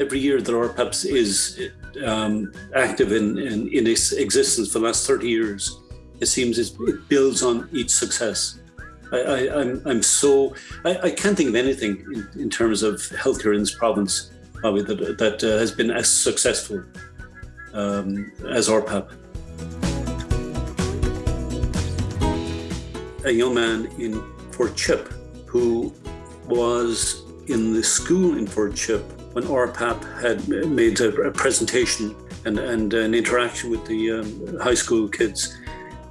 every year that RPAPS is um, active in, in, in, its existence for the last 30 years, it seems it builds on each success. I, am I'm, I'm so, I, I, can't think of anything in, in, terms of healthcare in this province, probably, that, that uh, has been as successful um, as RPAP. A young man in Fort Chip who was in the school in Fort Chip when RPAP had made a, presentation and, and, an interaction with the um, high school kids.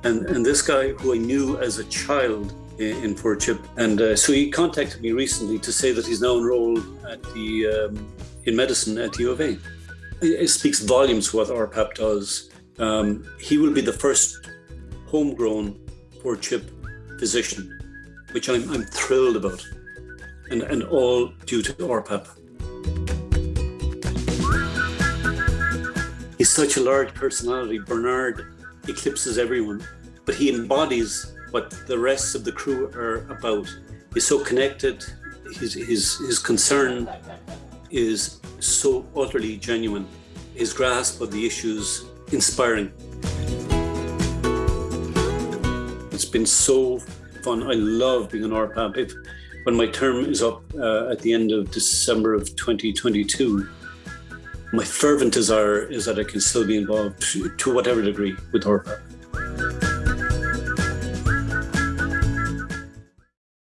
And, and this guy who I knew as a child in, in Fort Chip. And uh, so he contacted me recently to say that he's now enrolled at the, um, in medicine at U of A. It, speaks volumes what RPAP does. Um, he will be the first homegrown Fort Chip physician, which I'm, I'm thrilled about and, and all due to RPAP. He's such a large personality. Bernard eclipses everyone, but he embodies what the rest of the crew are about. He's so connected. His, his, his concern is so utterly genuine. His grasp of the issues inspiring. It's been so fun. I love being an RPAP. If, when my term is up uh, at the end of December of 2022, my fervent desire is that I can still be involved to, to whatever degree with RPAP.